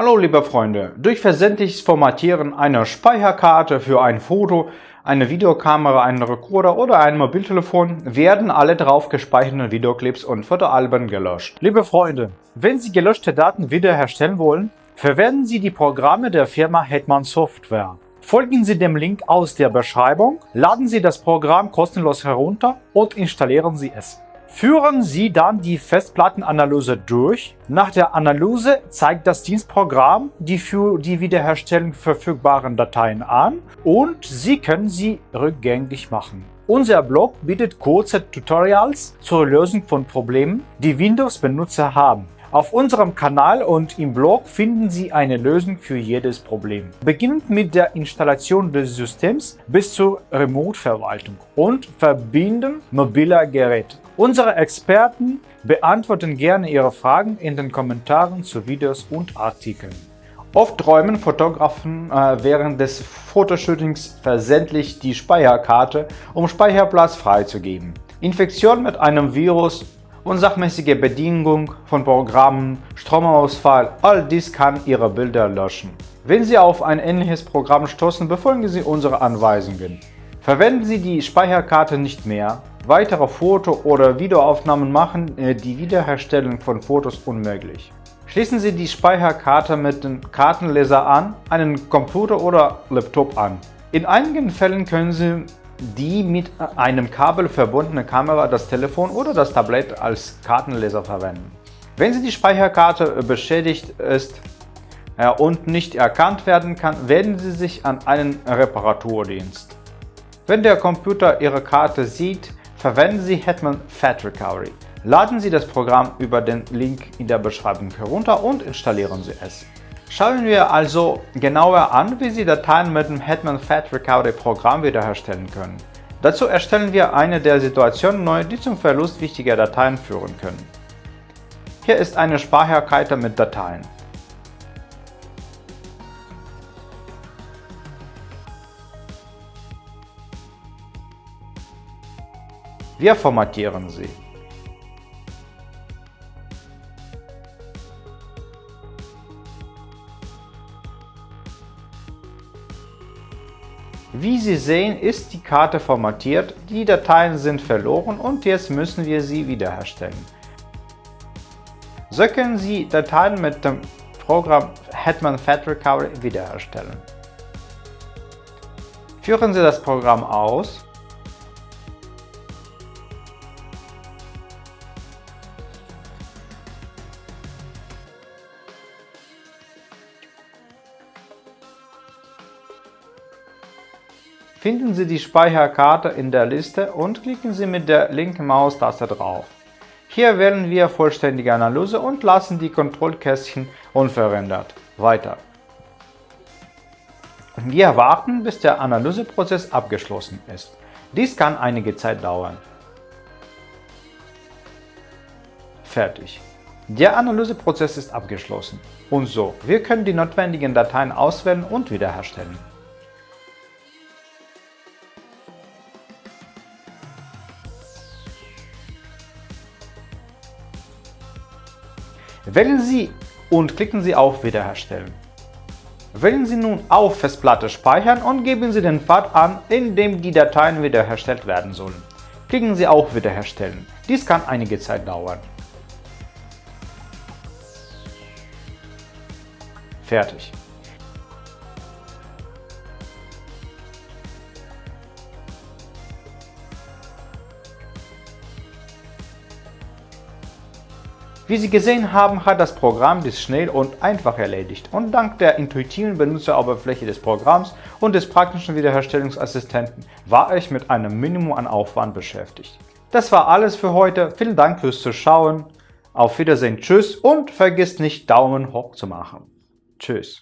Hallo liebe Freunde, durch versendliches Formatieren einer Speicherkarte für ein Foto, eine Videokamera, einen Rekorder oder ein Mobiltelefon werden alle drauf gespeicherten Videoclips und Fotoalben gelöscht. Liebe Freunde, wenn Sie gelöschte Daten wiederherstellen wollen, verwenden Sie die Programme der Firma Hetman Software. Folgen Sie dem Link aus der Beschreibung, laden Sie das Programm kostenlos herunter und installieren Sie es. Führen Sie dann die Festplattenanalyse durch. Nach der Analyse zeigt das Dienstprogramm die für die Wiederherstellung verfügbaren Dateien an und Sie können sie rückgängig machen. Unser Blog bietet kurze Tutorials zur Lösung von Problemen, die Windows-Benutzer haben. Auf unserem Kanal und im Blog finden Sie eine Lösung für jedes Problem. Beginnend mit der Installation des Systems bis zur Remote-Verwaltung und Verbinden mobiler Geräte. Unsere Experten beantworten gerne Ihre Fragen in den Kommentaren zu Videos und Artikeln. Oft träumen Fotografen äh, während des Fotoshootings versendlich die Speicherkarte, um Speicherplatz freizugeben. Infektion mit einem Virus unsachmäßige Bedienung von Programmen, Stromausfall, all dies kann Ihre Bilder löschen. Wenn Sie auf ein ähnliches Programm stoßen, befolgen Sie unsere Anweisungen. Verwenden Sie die Speicherkarte nicht mehr. Weitere Foto- oder Videoaufnahmen machen äh, die Wiederherstellung von Fotos unmöglich. Schließen Sie die Speicherkarte mit dem Kartenleser an, einen Computer oder Laptop an. In einigen Fällen können Sie die mit einem Kabel verbundene Kamera das Telefon oder das Tablet als Kartenleser verwenden. Wenn Sie die Speicherkarte beschädigt ist und nicht erkannt werden kann, wenden Sie sich an einen Reparaturdienst. Wenn der Computer Ihre Karte sieht, verwenden Sie Hetman Fat Recovery. Laden Sie das Programm über den Link in der Beschreibung herunter und installieren Sie es. Schauen wir also genauer an, wie Sie Dateien mit dem Hetman Fat Recovery Programm wiederherstellen können. Dazu erstellen wir eine der Situationen neu, die zum Verlust wichtiger Dateien führen können. Hier ist eine Speicherkarte mit Dateien. Wir formatieren sie. Wie Sie sehen, ist die Karte formatiert, die Dateien sind verloren und jetzt müssen wir sie wiederherstellen. So können Sie Dateien mit dem Programm Hetman Fat Recovery wiederherstellen. Führen Sie das Programm aus Finden Sie die Speicherkarte in der Liste und klicken Sie mit der linken Maustaste drauf. Hier wählen wir Vollständige Analyse und lassen die Kontrollkästchen unverändert. Weiter. Wir warten, bis der Analyseprozess abgeschlossen ist. Dies kann einige Zeit dauern. Fertig. Der Analyseprozess ist abgeschlossen. Und so, wir können die notwendigen Dateien auswählen und wiederherstellen. Wählen Sie und klicken Sie auf Wiederherstellen. Wählen Sie nun auf Festplatte Speichern und geben Sie den Pfad an, in dem die Dateien wiederhergestellt werden sollen. Klicken Sie auf Wiederherstellen. Dies kann einige Zeit dauern. Fertig. Wie Sie gesehen haben, hat das Programm dies schnell und einfach erledigt und dank der intuitiven Benutzeroberfläche des Programms und des praktischen Wiederherstellungsassistenten war ich mit einem Minimum an Aufwand beschäftigt. Das war alles für heute, vielen Dank fürs Zuschauen, auf Wiedersehen, tschüss und vergiss nicht Daumen hoch zu machen. Tschüss.